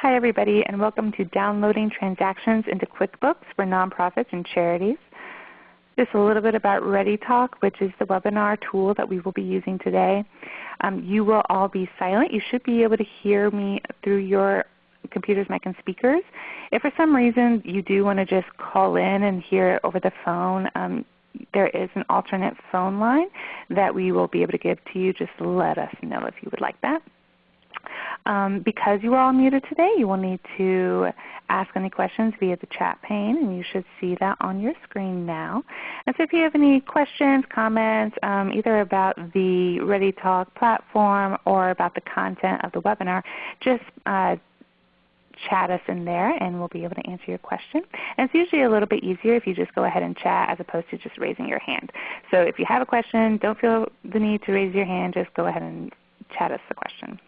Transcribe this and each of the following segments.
Hi everybody and welcome to Downloading Transactions into QuickBooks for Nonprofits and Charities. Just a little bit about ReadyTalk which is the webinar tool that we will be using today. Um, you will all be silent. You should be able to hear me through your computers, mic, and speakers. If for some reason you do want to just call in and hear it over the phone, um, there is an alternate phone line that we will be able to give to you. Just let us know if you would like that. Um, because you are all muted today, you will need to ask any questions via the chat pane, and you should see that on your screen now. And so if you have any questions, comments, um, either about the ReadyTalk platform or about the content of the webinar, just uh, chat us in there and we'll be able to answer your question. And it's usually a little bit easier if you just go ahead and chat as opposed to just raising your hand. So if you have a question, don't feel the need to raise your hand. Just go ahead and chat us the question.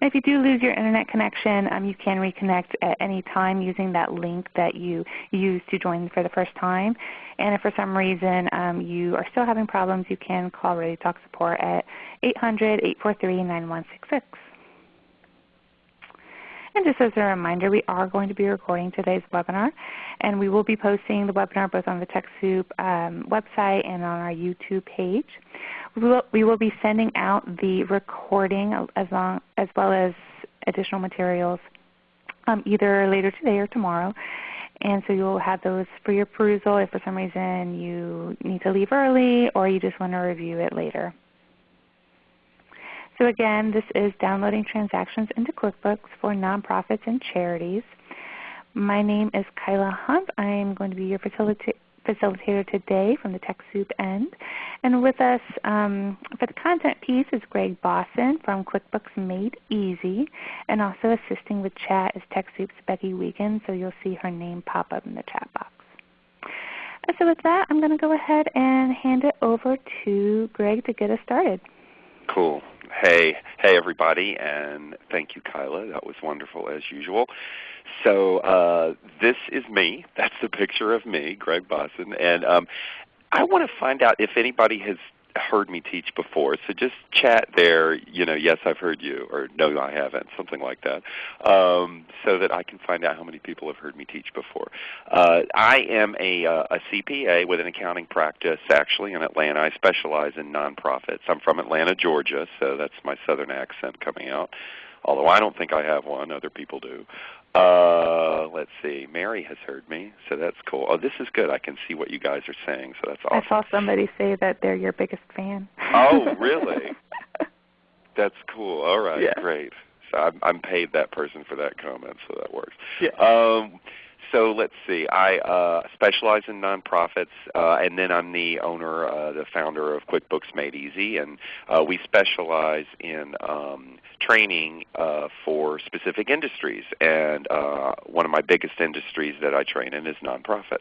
And if you do lose your Internet connection, um, you can reconnect at any time using that link that you used to join for the first time. And if for some reason um, you are still having problems, you can call ReadyTalk support at 800-843-9166. And just as a reminder, we are going to be recording today's webinar, and we will be posting the webinar both on the TechSoup um, website and on our YouTube page. We will, we will be sending out the recording as, long, as well as additional materials um, either later today or tomorrow. And so you'll have those for your perusal if for some reason you need to leave early or you just want to review it later. So again, this is downloading transactions into QuickBooks for nonprofits and charities. My name is Kyla Hunt. I am going to be your facilitator facilitator today from the TechSoup end. And with us um, for the content piece is Gregg Bossen from QuickBooks Made Easy. And also assisting with chat is TechSoup's Becky Wiegand, so you'll see her name pop up in the chat box. So with that, I'm going to go ahead and hand it over to Gregg to get us started. Cool. Hey, hey everybody, and thank you Kyla. That was wonderful as usual. So uh, this is me. That's the picture of me, Gregg Bossen. And um, I want to find out if anybody has heard me teach before. So just chat there, you know, yes I've heard you, or no I haven't, something like that, um, so that I can find out how many people have heard me teach before. Uh, I am a, uh, a CPA with an accounting practice actually in Atlanta. I specialize in nonprofits. I'm from Atlanta, Georgia, so that's my southern accent coming out although I don't think I have one. Other people do. Uh, let's see. Mary has heard me, so that's cool. Oh, this is good. I can see what you guys are saying, so that's awesome. I saw somebody say that they're your biggest fan. oh, really? that's cool. All right, yeah. great. So I'm, I'm paid that person for that comment, so that works. Yeah. Um, so let's see. I uh, specialize in nonprofits, uh, and then I'm the owner, uh, the founder of QuickBooks Made Easy, and uh, we specialize in um, training uh, for specific industries. And uh, one of my biggest industries that I train in is nonprofits.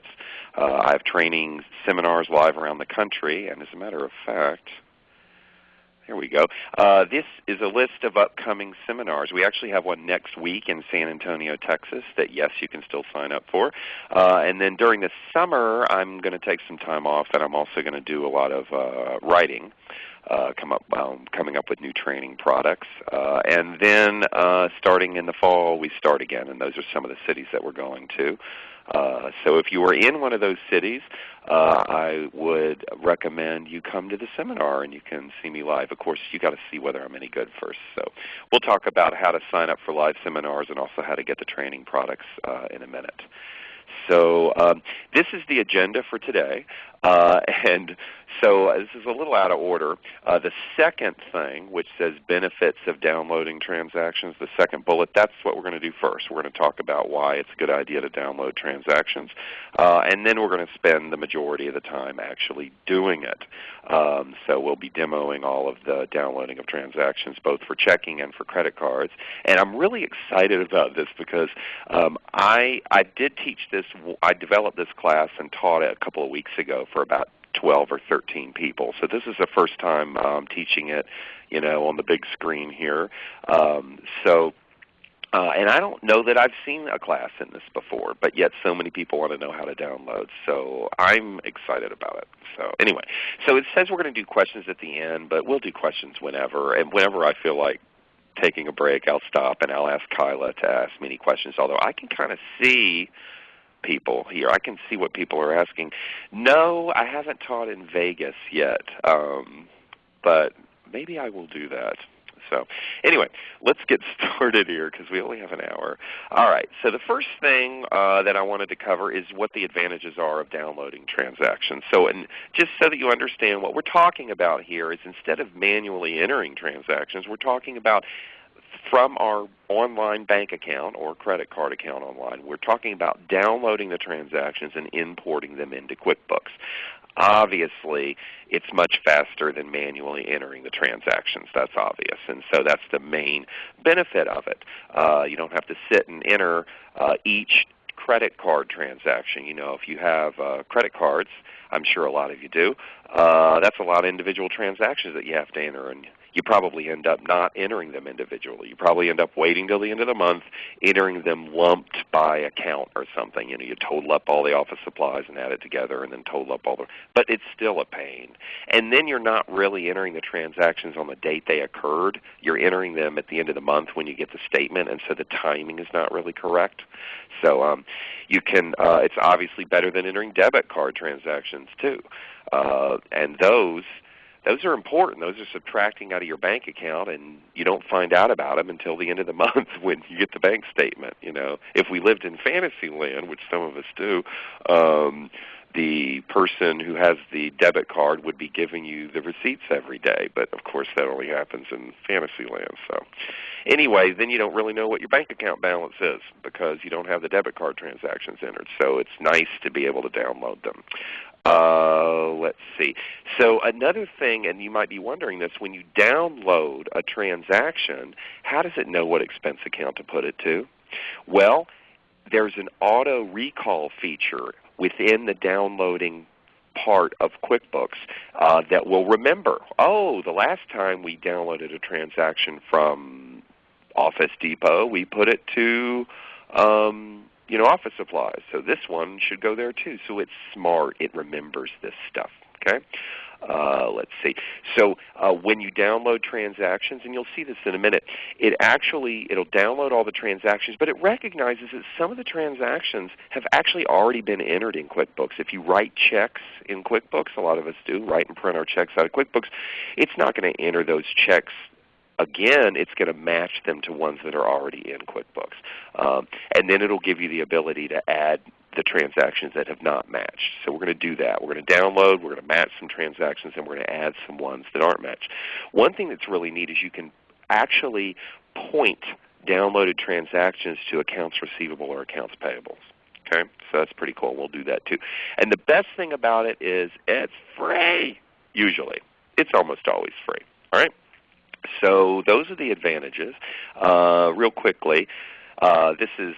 I have training seminars live around the country, and as a matter of fact, here we go. Uh, this is a list of upcoming seminars. We actually have one next week in San Antonio, Texas that yes, you can still sign up for. Uh, and then during the summer, I'm going to take some time off and I'm also going to do a lot of uh, writing. Uh, come up, um, coming up with new training products, uh, and then uh, starting in the fall, we start again, and those are some of the cities that we're going to. Uh, so if you are in one of those cities, uh, I would recommend you come to the seminar and you can see me live. Of course, you've got to see whether I'm any good first. So we'll talk about how to sign up for live seminars and also how to get the training products uh, in a minute. So um, this is the agenda for today. Uh, and so uh, this is a little out of order. Uh, the second thing, which says benefits of downloading transactions, the second bullet, that's what we're going to do first. We're going to talk about why it's a good idea to download transactions. Uh, and then we're going to spend the majority of the time actually doing it. Um, so we'll be demoing all of the downloading of transactions both for checking and for credit cards. And I'm really excited about this because um, I, I did teach this, I developed this class and taught it a couple of weeks ago for about 12 or 13 people. So this is the first time um, teaching it, you know, on the big screen here. Um, so uh, and I don't know that I've seen a class in this before, but yet so many people want to know how to download. So I'm excited about it. So anyway, so it says we're going to do questions at the end, but we'll do questions whenever and whenever I feel like taking a break, I'll stop and I'll ask Kyla to ask me any questions. Although I can kind of see people here. I can see what people are asking. No, I haven't taught in Vegas yet, um, but maybe I will do that. So anyway, let's get started here because we only have an hour. All right, so the first thing uh, that I wanted to cover is what the advantages are of downloading transactions. So and just so that you understand what we're talking about here is instead of manually entering transactions, we're talking about from our online bank account or credit card account online. We're talking about downloading the transactions and importing them into QuickBooks. Obviously, it's much faster than manually entering the transactions. That's obvious. And so that's the main benefit of it. Uh, you don't have to sit and enter uh, each credit card transaction. You know, if you have uh, credit cards, I'm sure a lot of you do, uh, that's a lot of individual transactions that you have to enter. And you probably end up not entering them individually. You probably end up waiting till the end of the month, entering them lumped by account or something. You know, you total up all the office supplies and add it together and then total up all the but it's still a pain. And then you're not really entering the transactions on the date they occurred. You're entering them at the end of the month when you get the statement and so the timing is not really correct. So um, you can uh, it's obviously better than entering debit card transactions too. Uh, and those those are important. Those are subtracting out of your bank account, and you don't find out about them until the end of the month when you get the bank statement. You know, if we lived in fantasy land, which some of us do, um, the person who has the debit card would be giving you the receipts every day. But of course, that only happens in fantasy land. So, anyway, then you don't really know what your bank account balance is because you don't have the debit card transactions entered. So it's nice to be able to download them. Uh, let's see. So another thing, and you might be wondering this, when you download a transaction, how does it know what expense account to put it to? Well, there's an auto recall feature within the downloading part of QuickBooks uh, that will remember, oh, the last time we downloaded a transaction from Office Depot, we put it to um, you know, office supplies. So this one should go there too. So it's smart. It remembers this stuff. Okay. Uh, let's see. So uh, when you download transactions, and you'll see this in a minute, it actually it'll download all the transactions, but it recognizes that some of the transactions have actually already been entered in QuickBooks. If you write checks in QuickBooks, a lot of us do, write and print our checks out of QuickBooks, it's not going to enter those checks again, it's going to match them to ones that are already in QuickBooks. Um, and then it will give you the ability to add the transactions that have not matched. So we're going to do that. We're going to download, we're going to match some transactions, and we're going to add some ones that aren't matched. One thing that's really neat is you can actually point downloaded transactions to accounts receivable or accounts payables. Okay, so that's pretty cool. We'll do that too. And the best thing about it is it's free. Usually, it's almost always free. All right. So those are the advantages. Uh, real quickly, uh, this is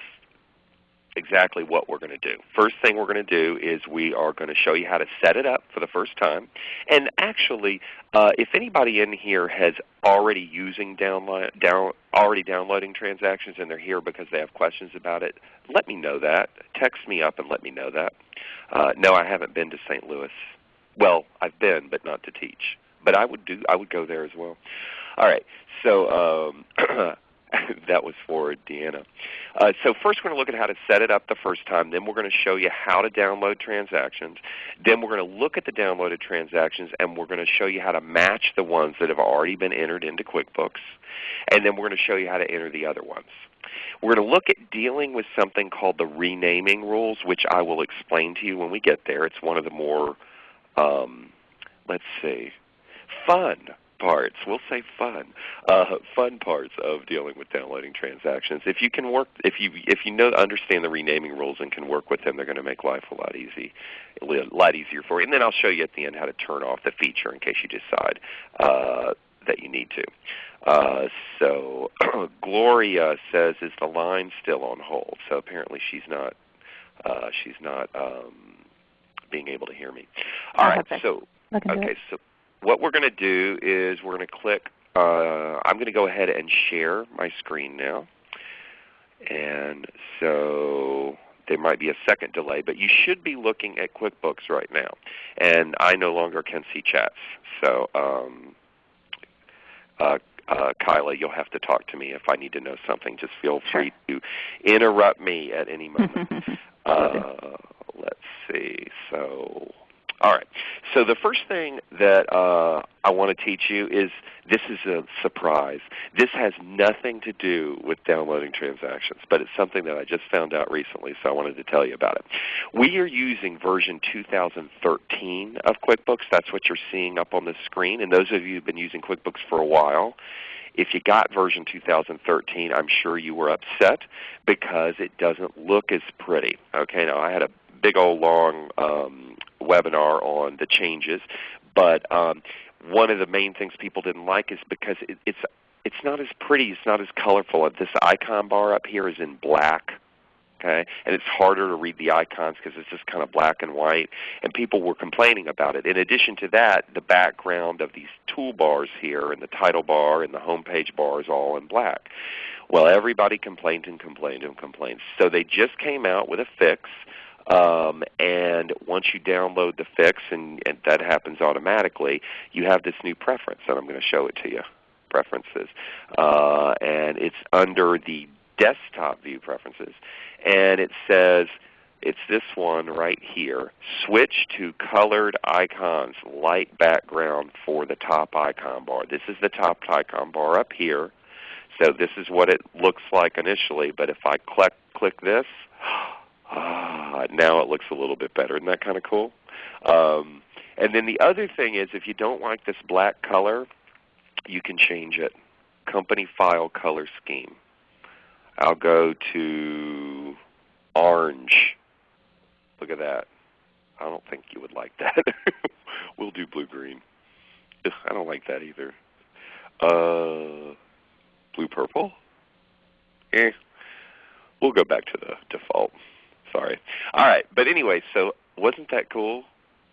exactly what we're going to do. First thing we're going to do is we are going to show you how to set it up for the first time. And actually, uh, if anybody in here has already using download, down, already downloading transactions and they're here because they have questions about it, let me know that. Text me up and let me know that. Uh, no, I haven't been to St. Louis. Well, I've been, but not to teach. But I would do. I would go there as well. All right. So um, that was for Deanna. Uh, so first we're going to look at how to set it up the first time. Then we're going to show you how to download transactions. Then we're going to look at the downloaded transactions and we're going to show you how to match the ones that have already been entered into QuickBooks. And then we're going to show you how to enter the other ones. We're going to look at dealing with something called the renaming rules, which I will explain to you when we get there. It's one of the more, um, let's see, fun parts, we'll say fun, uh, fun parts of dealing with downloading transactions. If you can work, if you if you know understand the renaming rules and can work with them, they're going to make life a lot easy, a lot easier for you. And then I'll show you at the end how to turn off the feature in case you decide uh, that you need to. Uh, so Gloria says, "Is the line still on hold?" So apparently she's not. Uh, she's not um, being able to hear me. All right. So okay. So what we're going to do is we're going to click, uh, I'm going to go ahead and share my screen now. And so there might be a second delay, but you should be looking at QuickBooks right now. And I no longer can see chats. So um, uh, uh, Kyla, you'll have to talk to me if I need to know something. Just feel free to interrupt me at any moment. uh, let's see. So all right. So the first thing that uh, I want to teach you is this is a surprise. This has nothing to do with downloading transactions, but it's something that I just found out recently, so I wanted to tell you about it. We are using version 2013 of QuickBooks. That's what you're seeing up on the screen. And those of you who've been using QuickBooks for a while, if you got version 2013, I'm sure you were upset because it doesn't look as pretty. Okay, now I had a big old long um, webinar on the changes. But um, one of the main things people didn't like is because it, it's it's not as pretty, it's not as colorful. This icon bar up here is in black. Okay? And it's harder to read the icons because it's just kind of black and white. And people were complaining about it. In addition to that, the background of these toolbars here and the title bar and the home page bar is all in black. Well, everybody complained and complained and complained. So they just came out with a fix um, and once you download the fix, and, and, that happens automatically, you have this new preference, and I'm going to show it to you, preferences. Uh, and it's under the desktop view preferences. And it says, it's this one right here, switch to colored icons, light background for the top icon bar. This is the top icon bar up here. So this is what it looks like initially, but if I click, click this, ah, now it looks a little bit better. Isn't that kind of cool? Um, and then the other thing is if you don't like this black color, you can change it. Company file color scheme. I'll go to orange. Look at that. I don't think you would like that. we'll do blue-green. I don't like that either. Uh, blue-purple? Eh. We'll go back to the default. Sorry. All right. But anyway, so wasn't that cool?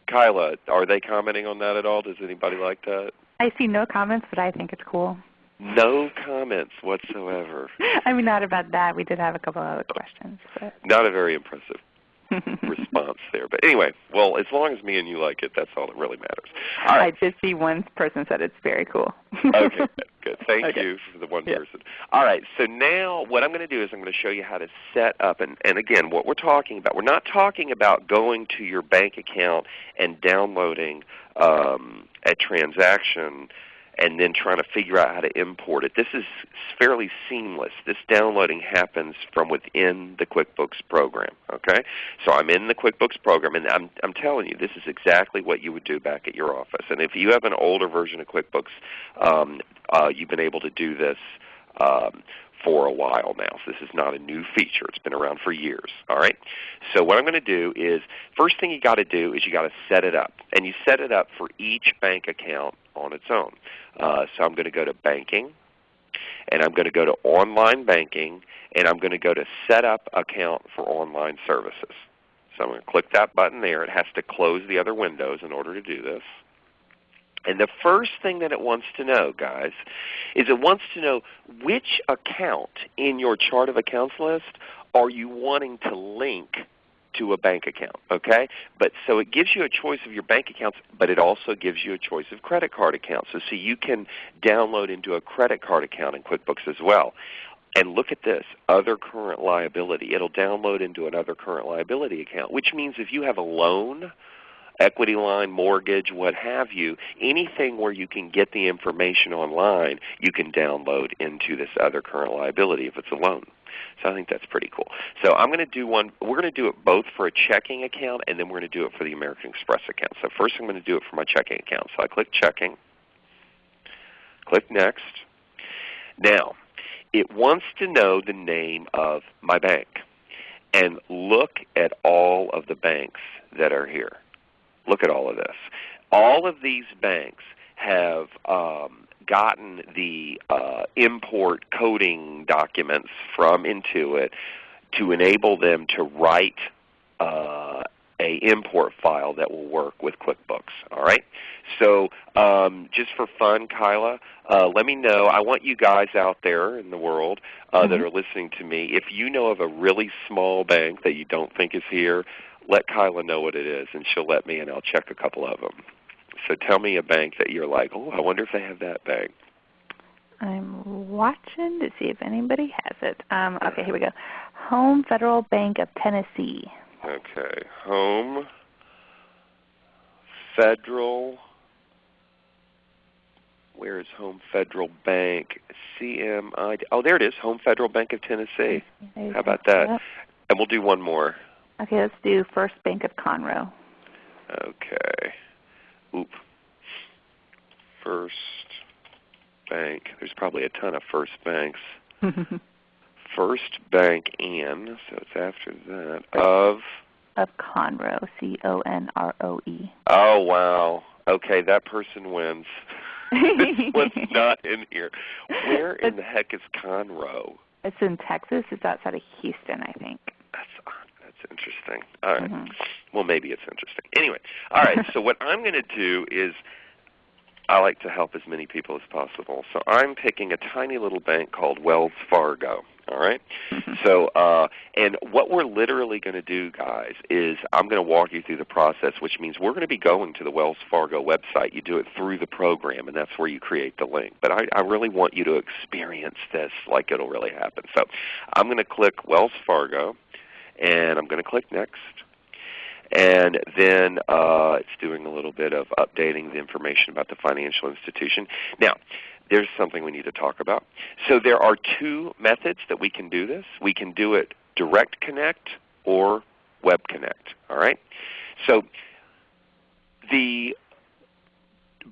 Kyla, are they commenting on that at all? Does anybody like that? I see no comments, but I think it's cool. No comments whatsoever. I mean, not about that. We did have a couple other questions. But. Not a very impressive response there. But anyway, well, as long as me and you like it, that's all that really matters. All right. I did see one person said it's very cool. okay, good. good. Thank okay. you for the one yeah. person. All right, so now what I'm going to do is I'm going to show you how to set up, and, and again, what we're talking about, we're not talking about going to your bank account and downloading um, a transaction and then trying to figure out how to import it. This is fairly seamless. This downloading happens from within the QuickBooks program. Okay, so I'm in the QuickBooks program, and I'm I'm telling you, this is exactly what you would do back at your office. And if you have an older version of QuickBooks, um, uh, you've been able to do this. Um, for a while now. So this is not a new feature. It's been around for years. All right. So what I'm going to do is, first thing you got to do is you got to set it up, and you set it up for each bank account on its own. Uh, so I'm going to go to Banking, and I'm going to go to Online Banking, and I'm going to go to Set Up Account for Online Services. So I'm going to click that button there. It has to close the other windows in order to do this. And the first thing that it wants to know, guys, is it wants to know which account in your chart of accounts list are you wanting to link to a bank account. Okay? But so it gives you a choice of your bank accounts, but it also gives you a choice of credit card accounts. So, so you can download into a credit card account in QuickBooks as well. And look at this, other current liability. It'll download into another current liability account, which means if you have a loan, equity line, mortgage, what have you, anything where you can get the information online, you can download into this other current liability if it's a loan. So I think that's pretty cool. So I'm going to do one. We're going to do it both for a checking account and then we're going to do it for the American Express account. So first I'm going to do it for my checking account. So I click Checking, click Next. Now, it wants to know the name of my bank. And look at all of the banks that are here. Look at all of this. All of these banks have um, gotten the uh, import coding documents from Intuit to enable them to write uh, a import file that will work with QuickBooks. All right. So um, just for fun, Kyla, uh, let me know. I want you guys out there in the world uh, mm-hmm. that are listening to me. If you know of a really small bank that you don't think is here, let Kyla know what it is, and she'll let me, and I'll check a couple of them. So tell me a bank that you're like, oh, I wonder if they have that bank. I'm watching to see if anybody has it. Um, okay, here we go. Home Federal Bank of Tennessee. Okay, Home Federal. Where is Home Federal Bank? CMI. Oh, there it is. Home Federal Bank of Tennessee. How about that? And we'll do one more. Okay, let's do First Bank of Conroe. Okay. Oop. First Bank. There's probably a ton of First Banks. First Bank and, so it's after that, of of Conroe, C-O-N-R-O-E. Oh wow. Okay, that person wins. this one's not in here. Where in the heck is Conroe? It's in Texas. It's outside of Houston, I think. That's interesting. All right. Mhm. Well, maybe it's interesting. Anyway, all right. so what I'm going to do is I like to help as many people as possible. So I'm picking a tiny little bank called Wells Fargo. All right? So, uh, and what we're literally going to do, guys, is I'm going to walk you through the process, which means we're going to be going to the Wells Fargo website. You do it through the program, and that's where you create the link. But I, I really want you to experience this like it'll really happen. So I'm going to click Wells Fargo, and I'm going to click Next. And then uh, it's doing a little bit of updating the information about the financial institution. Now, there's something we need to talk about. So there are two methods that we can do this. We can do it direct connect or web connect. All right? So the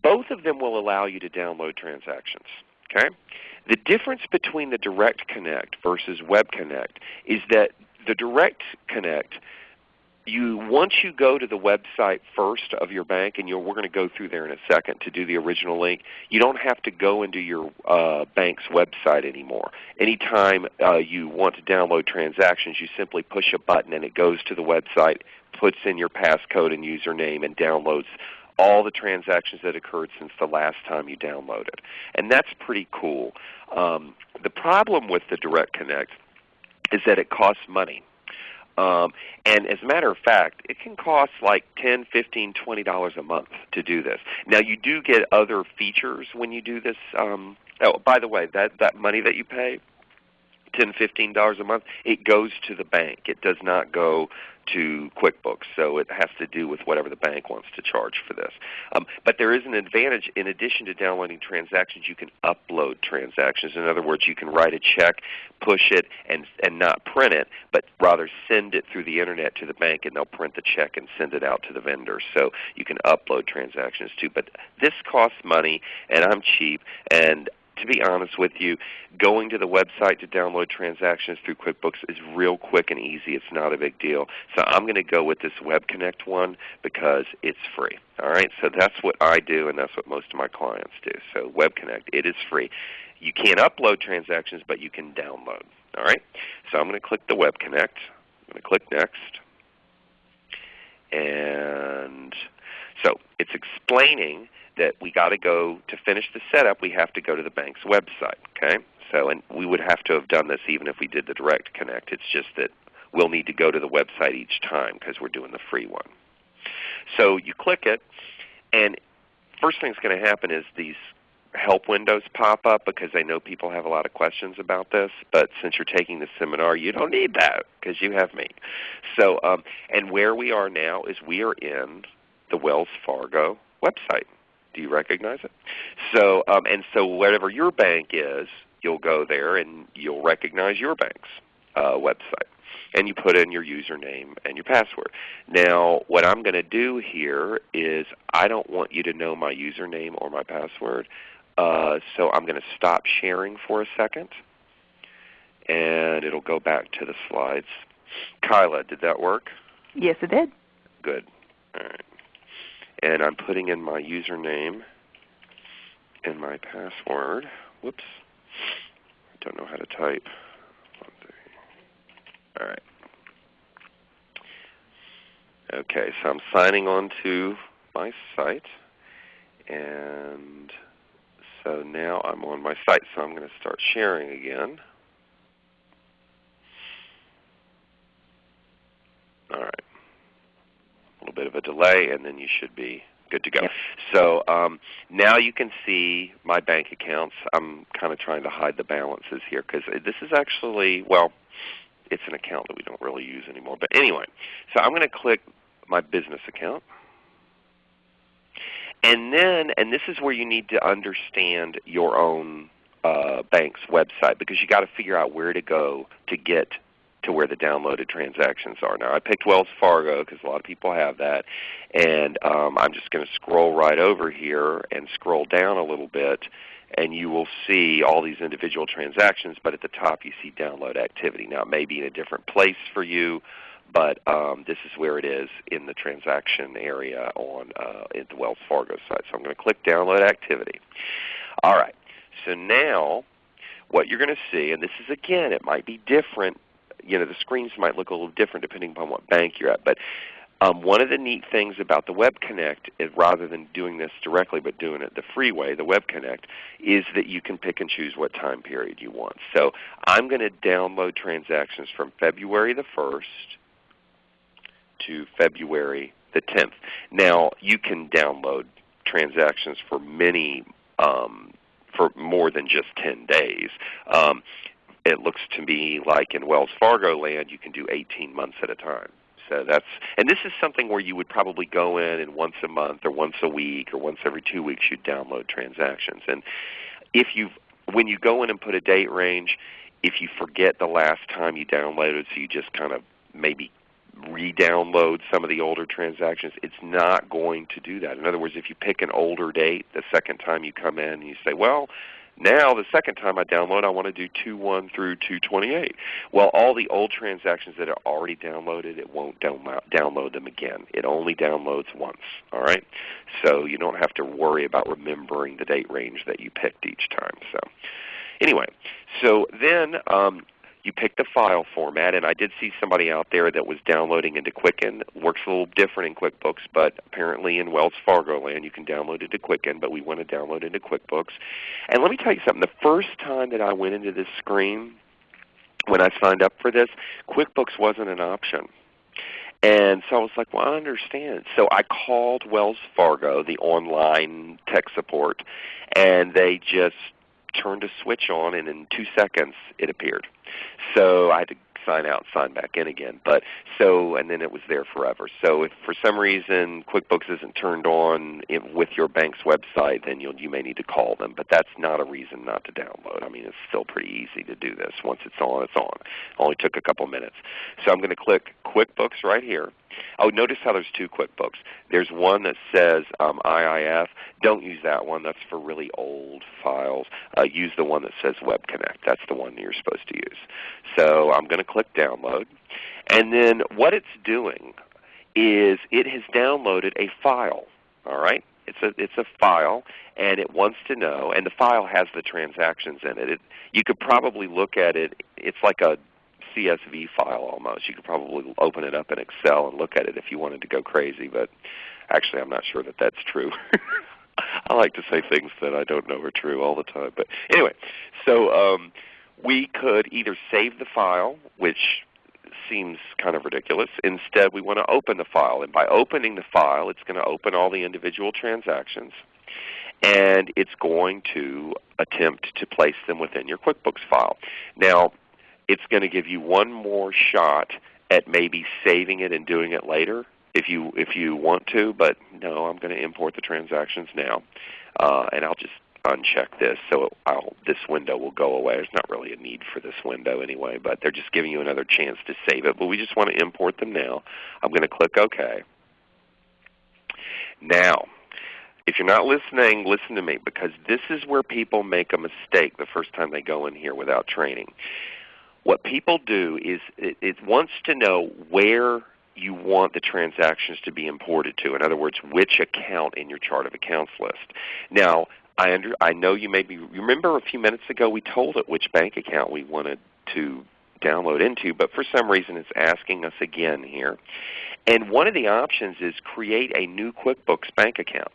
both of them will allow you to download transactions. Okay? The difference between the direct connect versus web connect is that the direct connect you once you go to the website first of your bank, and we're going to go through there in a second to do the original link, you don't have to go into your uh, bank's website anymore. Anytime uh, you want to download transactions, you simply push a button and it goes to the website, puts in your passcode and username, and downloads all the transactions that occurred since the last time you downloaded. And that's pretty cool. Um, the problem with the Direct Connect is that it costs money. Um, and as a matter of fact, it can cost like ten, fifteen, twenty dollars a month to do this. Now you do get other features when you do this. Um, oh, by the way, that that money that you pay, ten, fifteen dollars a month, it goes to the bank. It does not go to QuickBooks, so it has to do with whatever the bank wants to charge for this. Um, but there is an advantage. In addition to downloading transactions, you can upload transactions. In other words, you can write a check, push it, and, and not print it, but rather send it through the Internet to the bank, and they'll print the check and send it out to the vendor. So you can upload transactions too. But this costs money, and I'm cheap, and to be honest with you, going to the website to download transactions through QuickBooks is real quick and easy. It's not a big deal. So I'm going to go with this Web Connect one because it's free. All right, so that's what I do, and that's what most of my clients do. So Web Connect, it is free. You can't upload transactions, but you can download. All right, so I'm going to click the Web Connect. I'm going to click Next, and so it's explaining that we got to go to finish the setup. We have to go to the bank's website. Okay, so and we would have to have done this even if we did the direct connect. It's just that we'll need to go to the website each time because we're doing the free one. So you click it, and first thing that's going to happen is these help windows pop up because I know people have a lot of questions about this. But since you're taking the seminar, you don't need that because you have me. So, um, and where we are now is we are in the Wells Fargo website. Do you recognize it? So, um, and so whatever your bank is, you'll go there and you'll recognize your bank's uh, website. And you put in your username and your password. Now, what I'm going to do here is I don't want you to know my username or my password. Uh, so I'm going to stop sharing for a second, and it'll go back to the slides. Kyla, did that work? Yes, it did. Good. All right and I'm putting in my username and my password. Whoops. I don't know how to type. All right. Okay, so I'm signing on to my site. And so now I'm on my site. So I'm going to start sharing again. All right. A little bit of a delay, and then you should be good to go. Yep. So um, now you can see my bank accounts. I'm kind of trying to hide the balances here because this is actually, well, it's an account that we don't really use anymore. But anyway, so I'm going to click my business account. And then, and this is where you need to understand your own uh, bank's website because you got to figure out where to go to get to where the downloaded transactions are. Now I picked Wells Fargo because a lot of people have that, and um, I'm just going to scroll right over here and scroll down a little bit, and you will see all these individual transactions. But at the top you see download activity. Now it may be in a different place for you, but um, this is where it is in the transaction area on uh, at the Wells Fargo site. So I'm going to click download activity. All right. So now what you're going to see, and this is again, it might be different you know, the screens might look a little different depending upon what bank you're at. But um, one of the neat things about the Web Connect, is rather than doing this directly but doing it the free way, the Web Connect, is that you can pick and choose what time period you want. So I'm going to download transactions from February the 1st to February the 10th. Now you can download transactions for many um, for more than just 10 days. Um, it looks to me like in Wells Fargo land you can do 18 months at a time. So that's and this is something where you would probably go in and once a month or once a week or once every two weeks you'd download transactions. And if you when you go in and put a date range, if you forget the last time you downloaded, so you just kind of maybe re-download some of the older transactions, it's not going to do that. In other words, if you pick an older date the second time you come in and you say, well, now, the second time I download, I want to do 2.1 through 2.28. Well, all the old transactions that are already downloaded, it won't download them again. It only downloads once. All right? So you don't have to worry about remembering the date range that you picked each time. So anyway, so then um, you pick the file format, and I did see somebody out there that was downloading into Quicken. Works a little different in QuickBooks, but apparently in Wells Fargo land you can download it to Quicken, but we want to download into QuickBooks. And let me tell you something. The first time that I went into this screen, when I signed up for this, QuickBooks wasn't an option. And so I was like, well, I understand. So I called Wells Fargo, the online tech support, and they just turned a switch on, and in two seconds it appeared. So I had to sign out, sign back in again. But so and then it was there forever. So if for some reason QuickBooks isn't turned on with your bank's website, then you'll, you may need to call them. But that's not a reason not to download. I mean, it's still pretty easy to do this. Once it's on, it's on. It only took a couple minutes. So I'm going to click QuickBooks right here. Oh, notice how there's two QuickBooks. There's one that says um, IIF. Don't use that one. That's for really old files. Uh, use the one that says Web Connect. That's the one you're supposed to use. So I'm going to click Download. And then what it's doing is it has downloaded a file. All right? It's a, it's a file, and it wants to know, and the file has the transactions in it. it. You could probably look at it. It's like a CSV file almost. You could probably open it up in Excel and look at it if you wanted to go crazy, but actually I'm not sure that that's true. I like to say things that I don't know are true all the time. But anyway, so um, we could either save the file, which seems kind of ridiculous. Instead, we want to open the file. And by opening the file, it's going to open all the individual transactions. And it's going to attempt to place them within your QuickBooks file. Now, it's going to give you one more shot at maybe saving it and doing it later if you if you want to. But no, I'm going to import the transactions now, uh, and I'll just uncheck this so I'll, this window will go away. There's not really a need for this window anyway, but they're just giving you another chance to save it. But we just want to import them now. I'm going to click OK. Now, if you're not listening, listen to me because this is where people make a mistake the first time they go in here without training. What people do is it, it wants to know where you want the transactions to be imported to. In other words, which account in your chart of accounts list. Now, I, under, I know you may be, remember a few minutes ago we told it which bank account we wanted to download into, but for some reason it's asking us again here. And one of the options is create a new QuickBooks bank account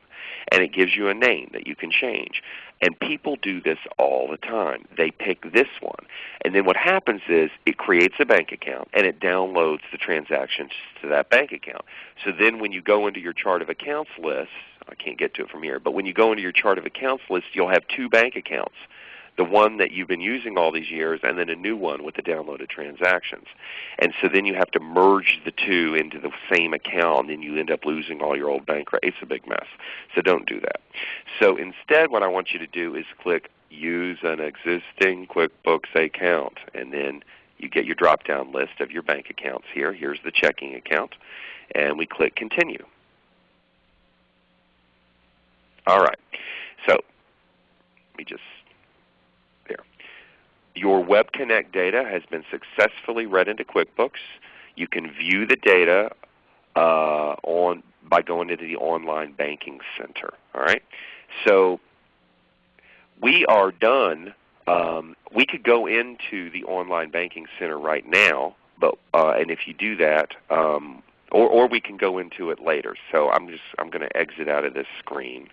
and it gives you a name that you can change. And people do this all the time. They pick this one. And then what happens is it creates a bank account and it downloads the transactions to that bank account. So then when you go into your chart of accounts list, I can't get to it from here. But when you go into your chart of accounts list, you'll have two bank accounts the one that you've been using all these years, and then a new one with the downloaded transactions. And so then you have to merge the two into the same account, and then you end up losing all your old bank. It's a big mess. So don't do that. So instead what I want you to do is click Use an existing QuickBooks account, and then you get your drop-down list of your bank accounts here. Here's the checking account, and we click Continue. All right. So let me just your Web Connect data has been successfully read into QuickBooks. You can view the data uh, on by going into the Online Banking Center. All right, so we are done. Um, we could go into the Online Banking Center right now, but uh, and if you do that, um, or, or we can go into it later. So I'm just I'm going to exit out of this screen.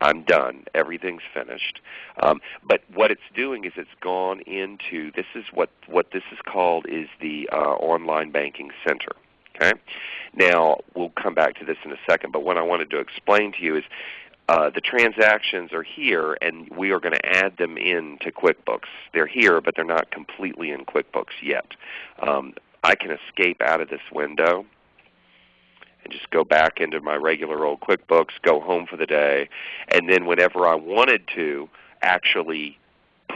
I'm done. Everything's finished. Um, but what it's doing is it's gone into this is what what this is called is the uh, online banking center. Okay. Now we'll come back to this in a second. But what I wanted to explain to you is uh, the transactions are here, and we are going to add them into QuickBooks. They're here, but they're not completely in QuickBooks yet. Um, I can escape out of this window and just go back into my regular old QuickBooks, go home for the day, and then whenever I wanted to actually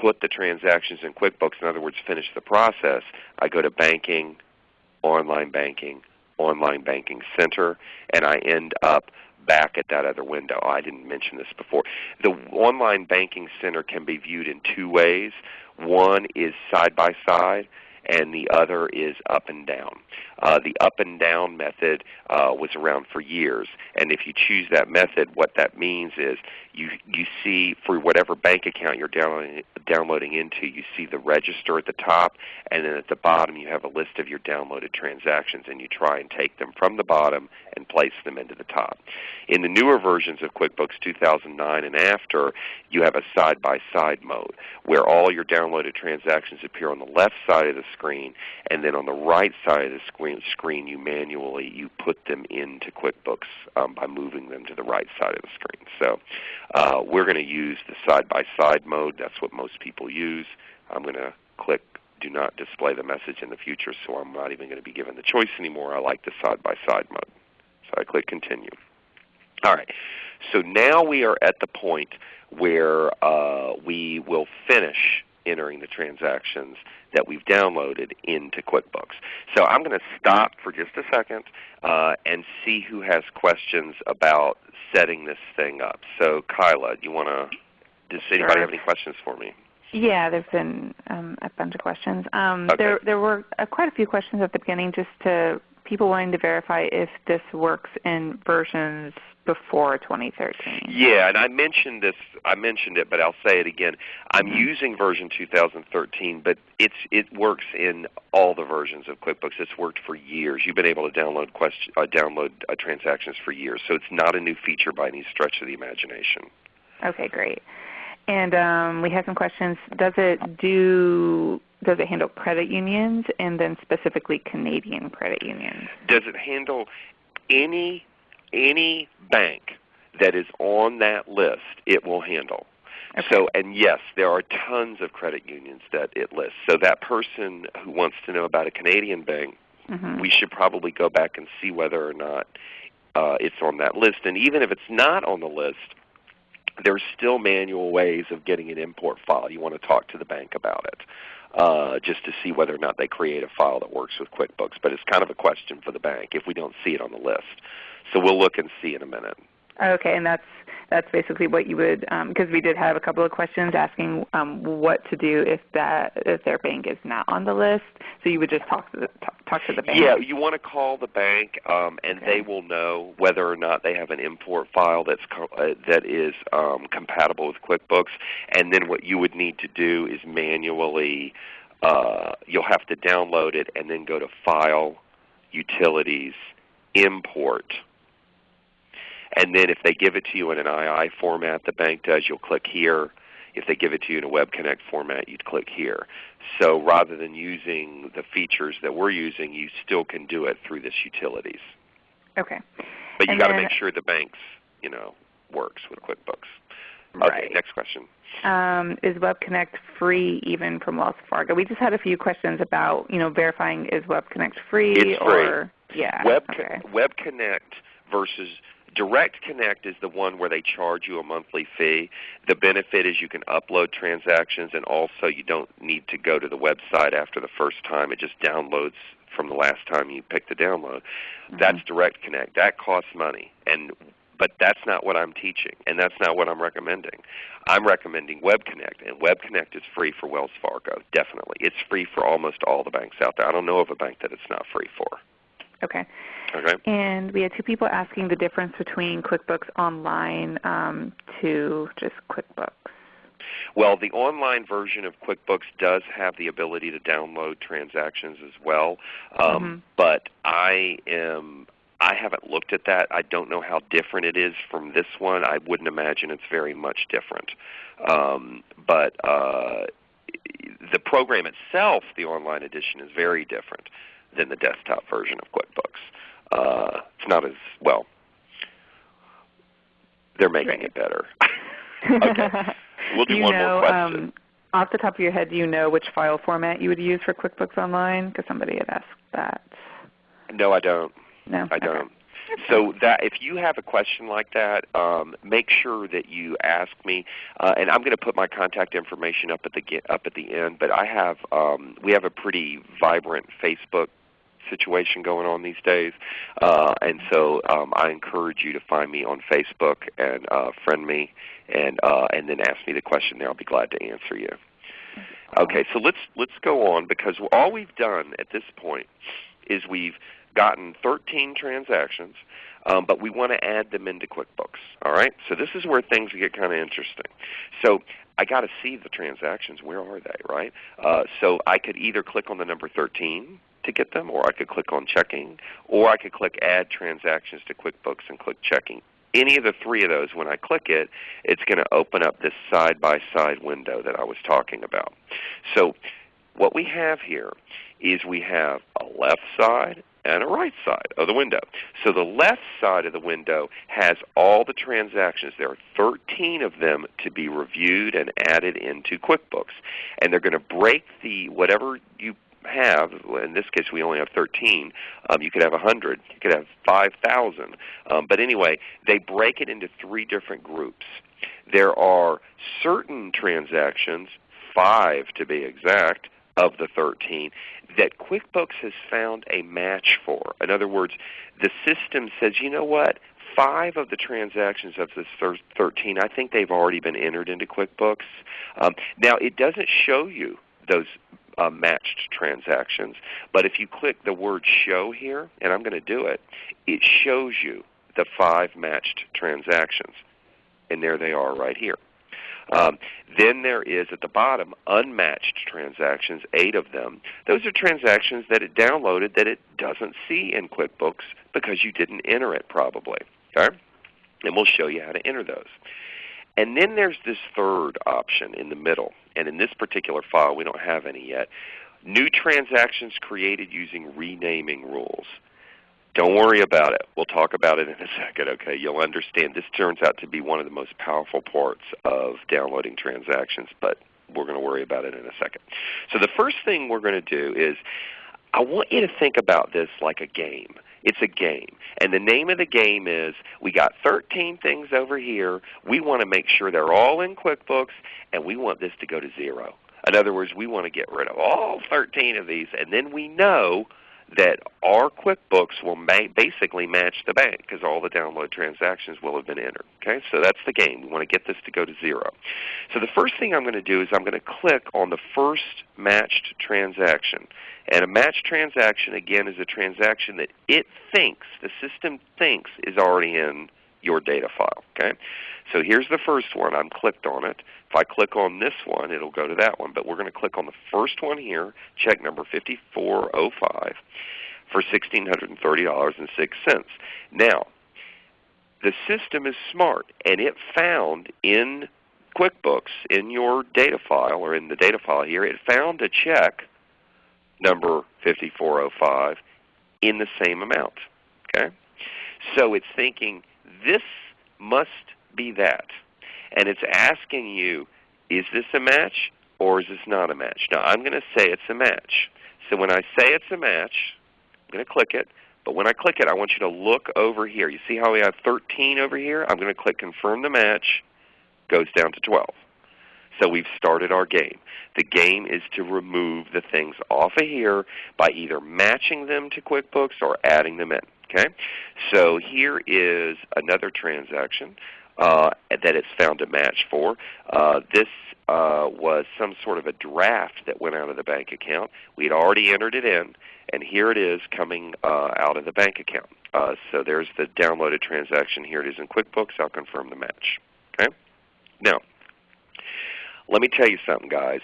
put the transactions in QuickBooks, in other words finish the process, I go to Banking, Online Banking, Online Banking Center, and I end up back at that other window. I didn't mention this before. The Online Banking Center can be viewed in two ways. One is side by side, and the other is up and down. Uh, the up and down method uh, was around for years, and if you choose that method, what that means is you you see for whatever bank account you're downloading downloading into, you see the register at the top, and then at the bottom you have a list of your downloaded transactions, and you try and take them from the bottom and place them into the top. In the newer versions of QuickBooks 2009 and after, you have a side-by-side -side mode where all your downloaded transactions appear on the left side of the screen, and then on the right side of the screen, screen you manually you put them into QuickBooks um, by moving them to the right side of the screen. So uh, we're going to use the side-by-side -side mode. That's what most people use. I'm going to click do not display the message in the future, so I'm not even going to be given the choice anymore. I like the side-by-side -side mode. So I click Continue. All right. So now we are at the point where uh, we will finish entering the transactions that we've downloaded into QuickBooks. So I'm going to stop for just a second uh, and see who has questions about setting this thing up. So Kyla, do you want to? Does anybody have any questions for me? Yeah, there's been um, a bunch of questions. Um, okay. There, there were uh, quite a few questions at the beginning, just to people wanting to verify if this works in versions before 2013. Yeah, and I mentioned this. I mentioned it, but I'll say it again. I'm mm-hmm. using version 2013, but it's it works in all the versions of QuickBooks. It's worked for years. You've been able to download question, uh, download uh, transactions for years, so it's not a new feature by any stretch of the imagination. Okay, great. And um, we have some questions. Does it do does it handle credit unions and then specifically Canadian credit unions? Does it handle any any bank that is on that list, it will handle. Okay. So, and yes, there are tons of credit unions that it lists. So that person who wants to know about a Canadian bank, mm-hmm. we should probably go back and see whether or not uh, it's on that list. And even if it's not on the list, there's still manual ways of getting an import file. You want to talk to the bank about it. Uh, just to see whether or not they create a file that works with QuickBooks. But it's kind of a question for the bank if we don't see it on the list. So we'll look and see in a minute. Okay, and that's that's basically what you would because um, we did have a couple of questions asking um, what to do if that if their bank is not on the list. So you would just talk to the talk, talk to the bank. Yeah, you want to call the bank, um, and okay. they will know whether or not they have an import file that's uh, that is um, compatible with QuickBooks. And then what you would need to do is manually uh, you'll have to download it and then go to File, Utilities, Import and then if they give it to you in an IIF format, the bank does, you'll click here. If they give it to you in a Web Connect format, you'd click here. So rather than using the features that we're using, you still can do it through this utilities. Okay. But you got to make sure the bank's, you know, works with QuickBooks. Right. Next question. Um, is Web Connect free even from Wells Fargo? We just had a few questions about you know verifying is Web Connect free It's or yeah. Web, okay. Web Connect versus Direct Connect is the one where they charge you a monthly fee. The benefit is you can upload transactions and also you don't need to go to the website after the first time. It just downloads from the last time you picked the download. Mm-hmm. That's Direct Connect. That costs money. And but that's not what I'm teaching, and that's not what I'm recommending. I'm recommending Web Connect, and Web Connect is free for Wells Fargo, definitely. It's free for almost all the banks out there. I don't know of a bank that it's not free for. Okay. Okay. And we had two people asking the difference between QuickBooks Online um, to just QuickBooks. Well, the online version of QuickBooks does have the ability to download transactions as well, um, Mhm. but I am I haven't looked at that. I don't know how different it is from this one. I wouldn't imagine it's very much different. Um, but uh, the program itself, the online edition, is very different than the desktop version of QuickBooks. Uh, it's not as well. They're making Right. it better. okay. We'll do you one know, more question. Um, off the top of your head, do you know which file format you would use for QuickBooks Online? Because somebody had asked that. no, I don't. No, I don't. So that if you have a question like that, um, make sure that you ask me, uh, and I'm going to put my contact information up at the up at the end. But I have um, we have a pretty vibrant Facebook situation going on these days, uh, and so um, I encourage you to find me on Facebook and uh, friend me, and uh, and then ask me the question there. I'll be glad to answer you. Okay, so let's let's go on because all we've done at this point is we've gotten 13 transactions, um, but we want to add them into QuickBooks. All right, so this is where things get kind of interesting. So I got to see the transactions. Where are they? Right. Uh, so I could either click on the number 13 to get them, or I could click on checking, or I could click Add Transactions to QuickBooks and click Checking. Any of the three of those, when I click it, it's going to open up this side-by-side window that I was talking about. So what we have here is we have a left side and a right side of the window. So the left side of the window has all the transactions. There are 13 of them to be reviewed and added into QuickBooks. And they're going to break the whatever you have, in this case we only have 13, um, you could have 100, you could have 5,000. Um, but anyway, they break it into three different groups. There are certain transactions, five to be exact, of the 13 that QuickBooks has found a match for. In other words, the system says, you know what, five of the transactions of this 13, I think they've already been entered into QuickBooks. Um, now, it doesn't show you those uh, matched transactions, but if you click the word show here, and I'm going to do it, it shows you the five matched transactions. And there they are right here. Um, then there is at the bottom unmatched transactions, eight of them. Those are transactions that it downloaded that it doesn't see in QuickBooks because you didn't enter it probably. Okay? And we'll show you how to enter those. And then there's this third option in the middle. And in this particular file, we don't have any yet. New transactions created using renaming rules. Don't worry about it. We'll talk about it in a second, okay? You'll understand. This turns out to be one of the most powerful parts of downloading transactions, but we're going to worry about it in a second. So the first thing we're going to do is I want you to think about this like a game. It's a game. And the name of the game is we got 13 things over here. We want to make sure they're all in QuickBooks, and we want this to go to zero. In other words, we want to get rid of all 13 of these, and then we know that our QuickBooks will ma- basically match the bank because all the download transactions will have been entered. Okay, so that's the game. We want to get this to go to zero. So the first thing I'm going to do is I'm going to click on the first matched transaction. And a matched transaction, again, is a transaction that it thinks, the system thinks, is already in your data file. Okay, so here's the first one. I'm clicked on it. If I click on this one, it'll go to that one. But we're going to click on the first one here, check number 5405 for $1,630.06. Now, the system is smart, and it found in QuickBooks, in your data file, or in the data file here, it found a check number 5405 in the same amount. Okay? So it's thinking this must be that. And it's asking you, is this a match or is this not a match? Now I'm going to say it's a match. So when I say it's a match, I'm going to click it. But when I click it, I want you to look over here. You see how we have 13 over here? I'm going to click Confirm the Match. Goes down to 12. So we've started our game. The game is to remove the things off of here by either matching them to QuickBooks or adding them in. Okay? So here is another transaction uh, that it's found a match for. Uh, this uh, was some sort of a draft that went out of the bank account. We had already entered it in, and here it is coming uh, out of the bank account. Uh, so there's the downloaded transaction. Here it is in QuickBooks. I'll confirm the match. Okay? Now, let me tell you something, guys.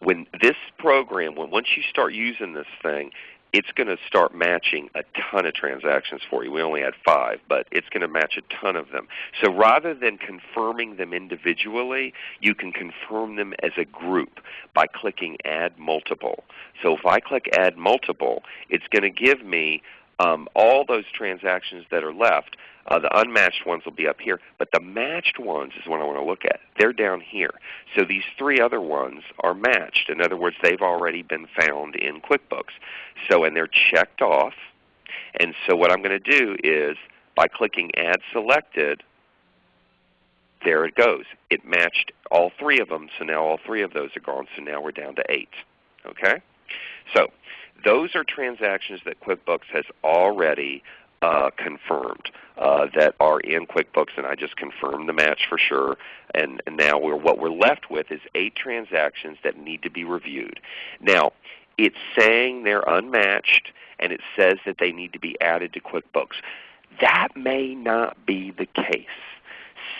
When this program, when once you start using this thing, it's going to start matching a ton of transactions for you. We only had five, but it's going to match a ton of them. So rather than confirming them individually, you can confirm them as a group by clicking Add Multiple. So if I click Add Multiple, it's going to give me um, all those transactions that are left. Uh, the unmatched ones will be up here, but the matched ones is what I want to look at. They're down here. So these three other ones are matched. In other words, they've already been found in QuickBooks. So and they're checked off. And so what I'm going to do is by clicking Add Selected, there it goes. It matched all three of them, so now all three of those are gone. So now we're down to 8. Okay? So those are transactions that QuickBooks has already uh, confirmed uh, that are in QuickBooks, and I just confirmed the match for sure. And, and now we're, what we're left with is eight transactions that need to be reviewed. Now, it's saying they're unmatched, and it says that they need to be added to QuickBooks. That may not be the case.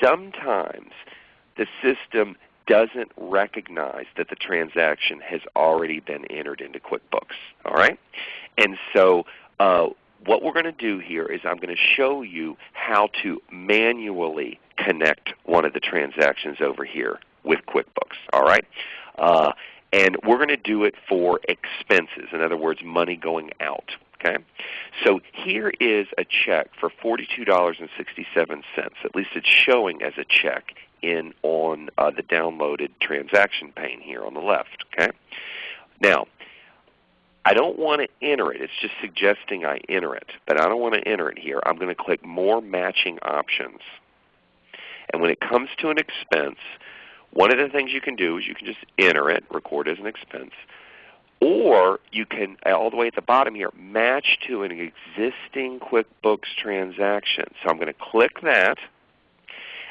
Sometimes the system doesn't recognize that the transaction has already been entered into QuickBooks. All right? And so uh, what we're going to do here is I'm going to show you how to manually connect one of the transactions over here with QuickBooks. All right? Uh, and we're going to do it for expenses, in other words, money going out. Okay? So here is a check for $42.67. At least it's showing as a check in on uh, the downloaded transaction pane here on the left. Okay? Now, I don't want to enter it. It's just suggesting I enter it, but I don't want to enter it here. I'm going to click More Matching Options. And when it comes to an expense, one of the things you can do is you can just enter it, record as an expense, or you can, all the way at the bottom here, match to an existing QuickBooks transaction. So I'm going to click that.